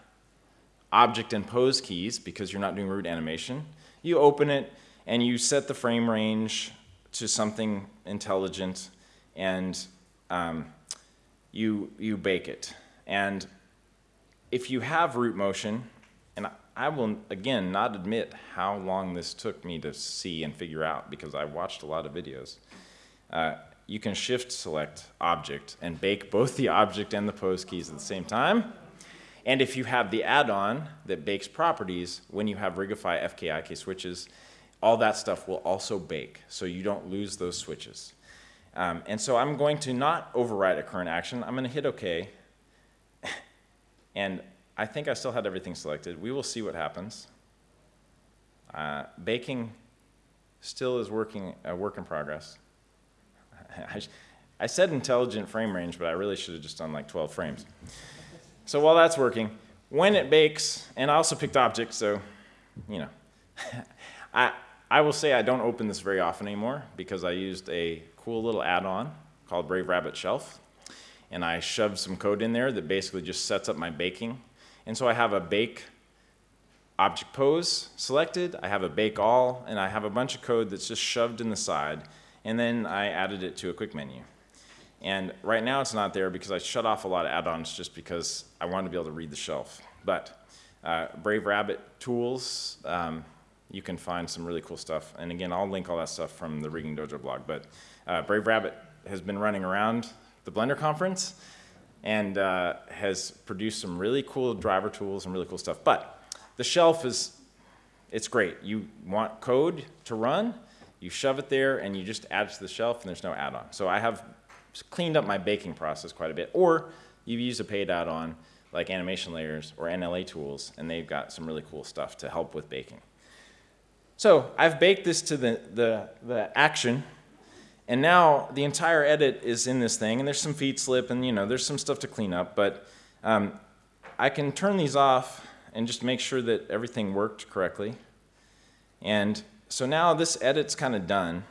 object and pose keys because you're not doing root animation, you open it and you set the frame range to something intelligent and um, you, you bake it. And if you have root motion, and I will, again, not admit how long this took me to see and figure out because I watched a lot of videos. Uh, you can shift select object and bake both the object and the pose keys at the same time. And if you have the add-on that bakes properties, when you have Rigify FKIK switches, all that stuff will also bake, so you don't lose those switches. Um, and so I'm going to not override a current action. I'm going to hit OK. and I think I still had everything selected. We will see what happens. Uh, baking still is working a work in progress. I, I said intelligent frame range, but I really should have just done like 12 frames. So while that's working, when it bakes, and I also picked objects, so, you know, I, I will say I don't open this very often anymore because I used a cool little add-on called Brave Rabbit Shelf, and I shoved some code in there that basically just sets up my baking. And so I have a bake object pose selected, I have a bake all, and I have a bunch of code that's just shoved in the side, and then I added it to a quick menu. And right now it's not there because I shut off a lot of add-ons just because I wanted to be able to read the shelf. But uh, Brave Rabbit tools, um, you can find some really cool stuff. And again, I'll link all that stuff from the Rigging Dojo blog. But uh, Brave Rabbit has been running around the Blender conference and uh, has produced some really cool driver tools and really cool stuff. But the shelf is, it's great. You want code to run, you shove it there and you just add it to the shelf and there's no add-on. So I have cleaned up my baking process quite a bit. Or you use a paid add-on like animation layers or NLA tools and they've got some really cool stuff to help with baking. So I've baked this to the, the, the action and now the entire edit is in this thing, and there's some feed slip, and you know, there's some stuff to clean up, but um, I can turn these off and just make sure that everything worked correctly. And so now this edit's kind of done,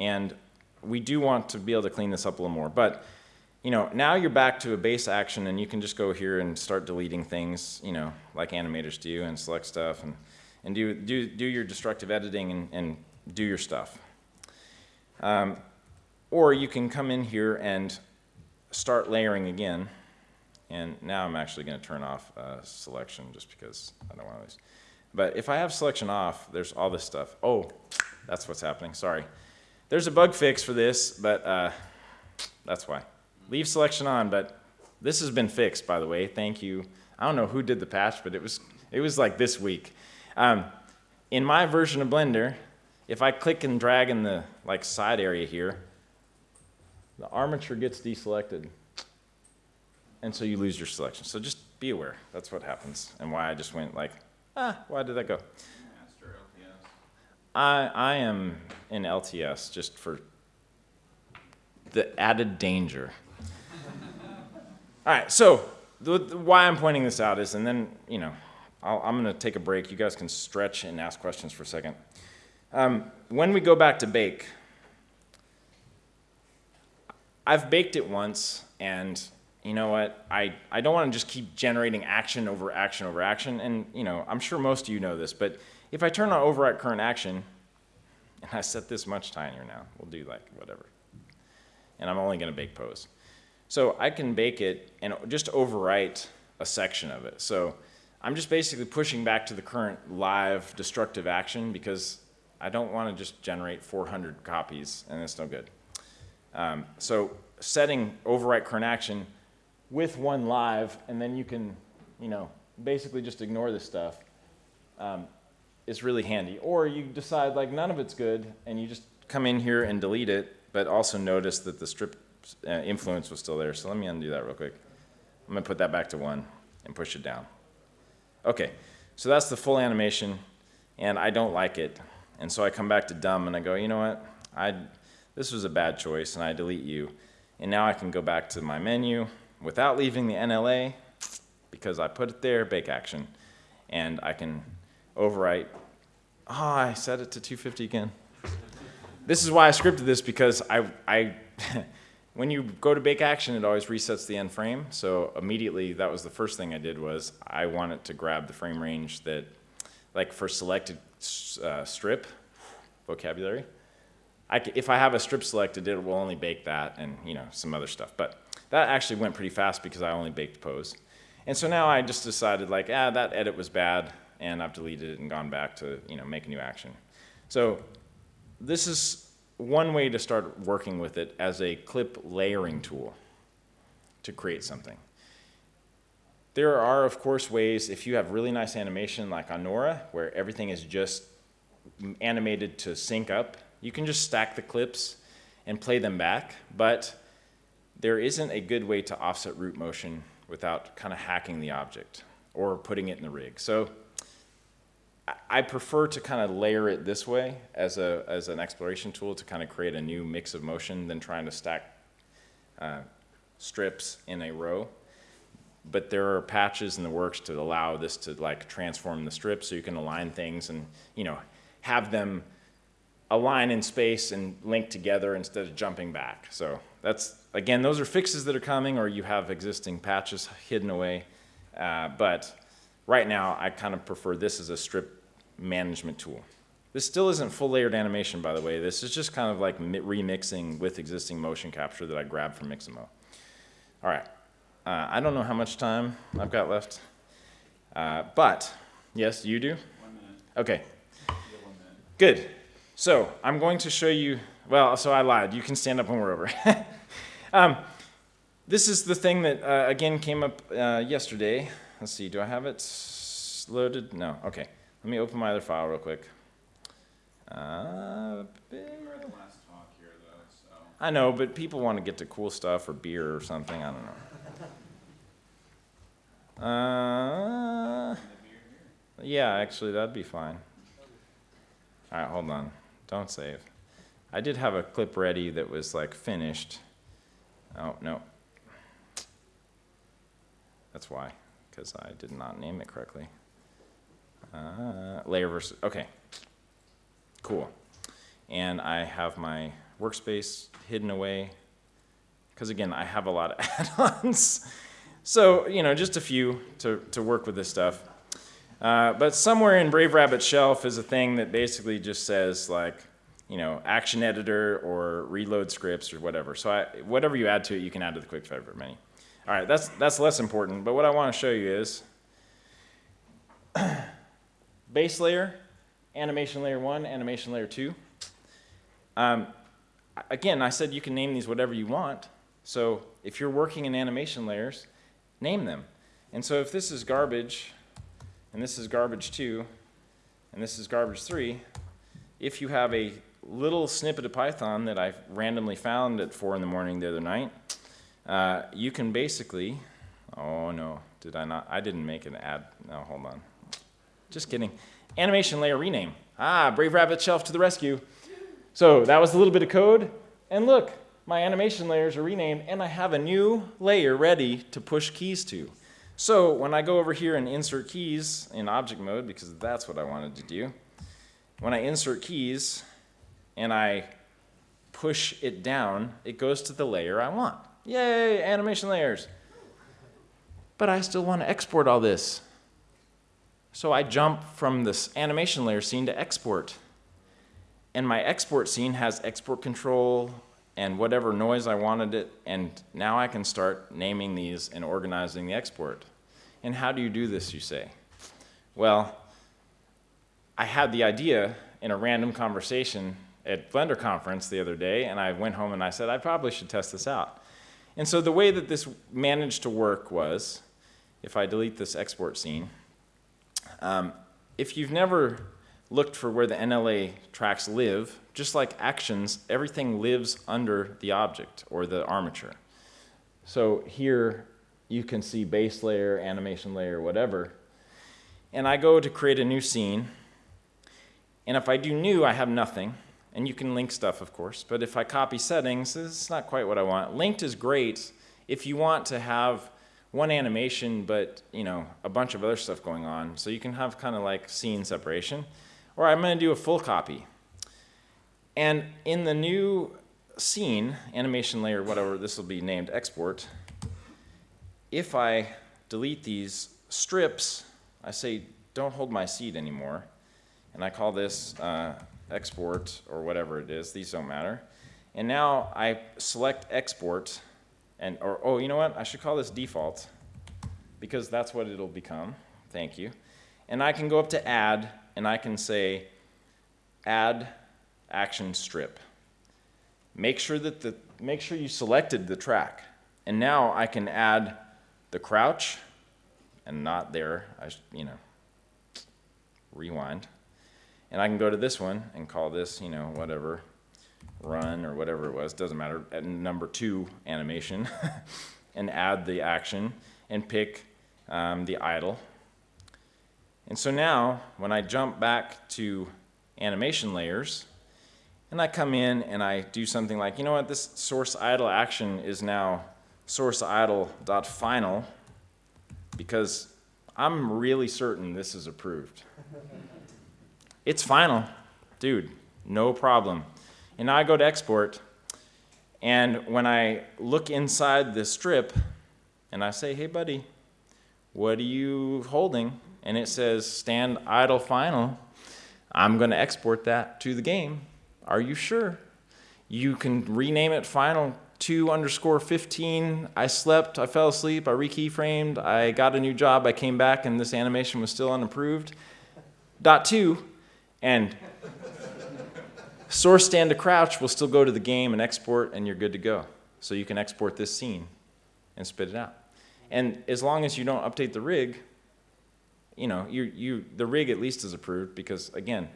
and we do want to be able to clean this up a little more. But you know, now you're back to a base action, and you can just go here and start deleting things, you know, like animators do, and select stuff, and, and do, do, do your destructive editing and, and do your stuff. Um, or you can come in here and start layering again. And now I'm actually going to turn off uh, selection just because I don't want to. lose. But if I have selection off, there's all this stuff. Oh, that's what's happening. Sorry. There's a bug fix for this, but uh, that's why. Leave selection on, but this has been fixed, by the way. Thank you. I don't know who did the patch, but it was, it was like this week. Um, in my version of Blender, if I click and drag in the like side area here, the armature gets deselected. And so you lose your selection. So just be aware. That's what happens. And why I just went like, ah, why did that go? I, I am in LTS just for the added danger. All right, so the, the, why I'm pointing this out is, and then, you know, i am going to take a break. You guys can stretch and ask questions for a second. Um, when we go back to bake, I've baked it once, and you know what? I, I don't want to just keep generating action over action over action. And you know, I'm sure most of you know this, but if I turn on overwrite current action, and I set this much tinier now, we'll do like whatever. And I'm only going to bake pose. So I can bake it and just overwrite a section of it. So I'm just basically pushing back to the current live destructive action because I don't want to just generate 400 copies, and it's no good. Um, so setting overwrite current action with one live, and then you can, you know, basically just ignore this stuff, um, is really handy. Or you decide like none of it's good, and you just come in here and delete it, but also notice that the strip uh, influence was still there. So let me undo that real quick. I'm gonna put that back to one and push it down. Okay, so that's the full animation, and I don't like it. And so I come back to dumb and I go, you know what? I, this was a bad choice and I delete you. And now I can go back to my menu without leaving the NLA because I put it there, bake action. And I can overwrite. Oh, I set it to 250 again. This is why I scripted this because I, I when you go to bake action, it always resets the end frame. So immediately, that was the first thing I did was I wanted to grab the frame range that, like for selected uh, strip vocabulary. I, if I have a strip selected, it will only bake that and you know some other stuff. But that actually went pretty fast because I only baked pose. And so now I just decided like, ah, that edit was bad, and I've deleted it and gone back to you know make a new action. So this is one way to start working with it as a clip layering tool to create something. There are, of course, ways, if you have really nice animation like on where everything is just animated to sync up, you can just stack the clips and play them back, but there isn't a good way to offset root motion without kind of hacking the object or putting it in the rig. So I prefer to kind of layer it this way as, a, as an exploration tool to kind of create a new mix of motion than trying to stack uh, strips in a row but there are patches in the works to allow this to like transform the strip so you can align things and you know have them align in space and link together instead of jumping back. So that's again those are fixes that are coming or you have existing patches hidden away. Uh, but right now I kind of prefer this as a strip management tool. This still isn't full layered animation, by the way. This is just kind of like remixing with existing motion capture that I grabbed from Mixamo. All right. Uh, I don't know how much time I've got left. Uh, but, yes, you do? One minute. Okay, one minute. good. So I'm going to show you, well, so I lied. You can stand up when we're over. um, this is the thing that, uh, again, came up uh, yesterday. Let's see, do I have it loaded? No, okay. Let me open my other file real quick. Uh, You're the last talk here, though, so. I know, but people want to get to cool stuff or beer or something. I don't know. Uh, yeah, actually, that'd be fine. All right, hold on. Don't save. I did have a clip ready that was like finished. Oh, no. That's why, because I did not name it correctly. Uh, layer versus, okay. Cool. And I have my workspace hidden away. Because again, I have a lot of add-ons. So, you know, just a few to, to work with this stuff. Uh, but somewhere in Brave Rabbit Shelf is a thing that basically just says like, you know, action editor or reload scripts or whatever. So I, whatever you add to it, you can add to the quick favorite menu. All right, that's, that's less important. But what I want to show you is base layer, animation layer one, animation layer two. Um, again, I said you can name these whatever you want. So if you're working in animation layers, name them. And so if this is garbage, and this is garbage two, and this is garbage three, if you have a little snippet of Python that I randomly found at four in the morning the other night, uh, you can basically, oh no, did I not, I didn't make an ad, no, hold on. Just kidding. Animation layer rename. Ah, Brave Rabbit Shelf to the rescue. So that was a little bit of code, and look, my animation layers are renamed, and I have a new layer ready to push keys to. So when I go over here and insert keys in object mode, because that's what I wanted to do, when I insert keys and I push it down, it goes to the layer I want. Yay, animation layers. But I still want to export all this. So I jump from this animation layer scene to export. And my export scene has export control and whatever noise I wanted it, and now I can start naming these and organizing the export. And how do you do this, you say? Well, I had the idea in a random conversation at Blender conference the other day, and I went home and I said, I probably should test this out. And so the way that this managed to work was, if I delete this export scene, um, if you've never looked for where the NLA tracks live, just like actions, everything lives under the object or the armature. So here you can see base layer, animation layer, whatever. And I go to create a new scene. And if I do new, I have nothing. And you can link stuff, of course. But if I copy settings, it's not quite what I want. Linked is great if you want to have one animation, but you know a bunch of other stuff going on. So you can have kind of like scene separation. Or I'm going to do a full copy. And in the new scene, animation layer, whatever, this will be named export. If I delete these strips, I say don't hold my seed anymore. And I call this uh, export or whatever it is. These don't matter. And now I select export and, or, oh, you know what? I should call this default because that's what it'll become. Thank you. And I can go up to add and I can say add action strip. Make sure that the, make sure you selected the track. And now I can add the crouch and not there, I, you know, rewind. And I can go to this one and call this, you know, whatever, run or whatever it was, doesn't matter, at number two animation, and add the action and pick um, the idle. And so now, when I jump back to animation layers, and I come in and I do something like, you know what, this source idle action is now source idle dot final because I'm really certain this is approved. It's final, dude, no problem. And now I go to export, and when I look inside the strip, and I say, hey buddy, what are you holding? And it says stand idle final. I'm going to export that to the game. Are you sure? You can rename it final 2 underscore 15. I slept, I fell asleep, I rekeyframed, I got a new job, I came back, and this animation was still unapproved. Dot 2, and source stand to crouch will still go to the game and export, and you're good to go. So you can export this scene and spit it out. And as long as you don't update the rig, you know, you, you, the rig at least is approved because, again,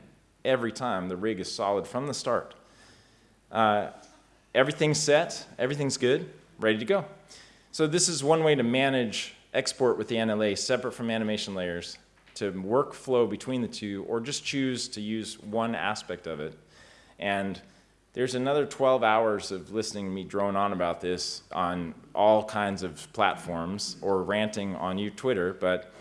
every time the rig is solid from the start. Uh, everything's set, everything's good, ready to go. So this is one way to manage export with the NLA separate from animation layers to workflow between the two or just choose to use one aspect of it. And there's another 12 hours of listening to me drone on about this on all kinds of platforms or ranting on you Twitter, but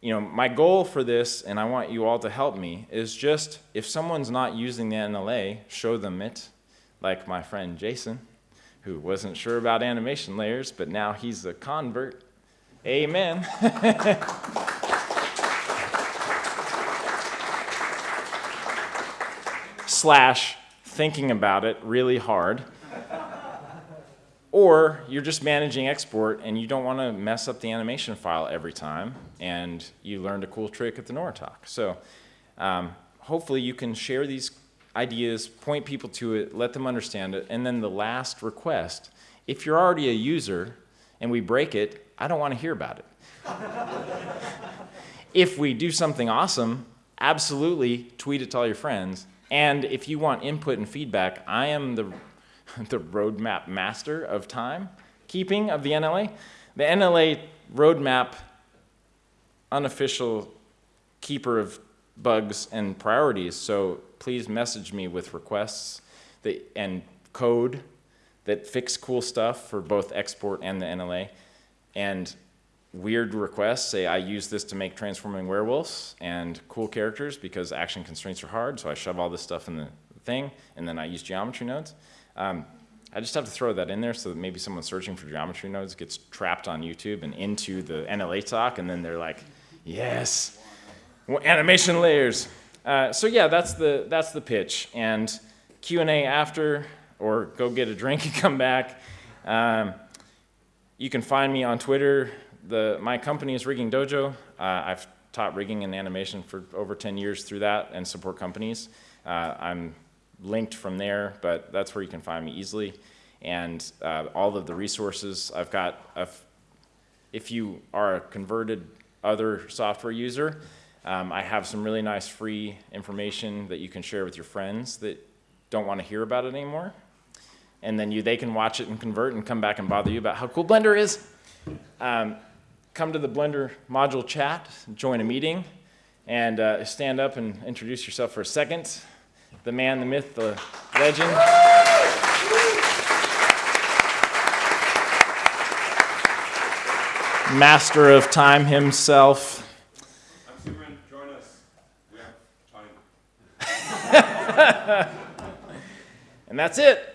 you know, my goal for this, and I want you all to help me, is just if someone's not using the NLA, show them it, like my friend Jason, who wasn't sure about animation layers, but now he's a convert. Amen. Slash thinking about it really hard. Or you're just managing export and you don't want to mess up the animation file every time and you learned a cool trick at the Nora talk. So um, hopefully you can share these ideas, point people to it, let them understand it, and then the last request, if you're already a user and we break it, I don't want to hear about it. if we do something awesome, absolutely tweet it to all your friends. And if you want input and feedback, I am the the roadmap master of time keeping of the NLA. The NLA roadmap unofficial keeper of bugs and priorities, so please message me with requests that, and code that fix cool stuff for both export and the NLA. And weird requests say I use this to make transforming werewolves and cool characters because action constraints are hard, so I shove all this stuff in the thing, and then I use geometry nodes. Um, I just have to throw that in there so that maybe someone searching for geometry nodes gets trapped on YouTube and into the NLA talk, and then they're like, yes, animation layers. Uh, so yeah, that's the, that's the pitch. And Q&A after, or go get a drink and come back. Um, you can find me on Twitter. The, my company is Rigging Dojo. Uh, I've taught rigging and animation for over 10 years through that and support companies. Uh, I'm linked from there, but that's where you can find me easily. And uh, all of the resources I've got, if you are a converted other software user, um, I have some really nice free information that you can share with your friends that don't want to hear about it anymore. And then you, they can watch it and convert and come back and bother you about how cool Blender is. Um, come to the Blender module chat, join a meeting, and uh, stand up and introduce yourself for a second the man, the myth, the legend. Master of time himself. I'm Superman, join us. We have time. and that's it.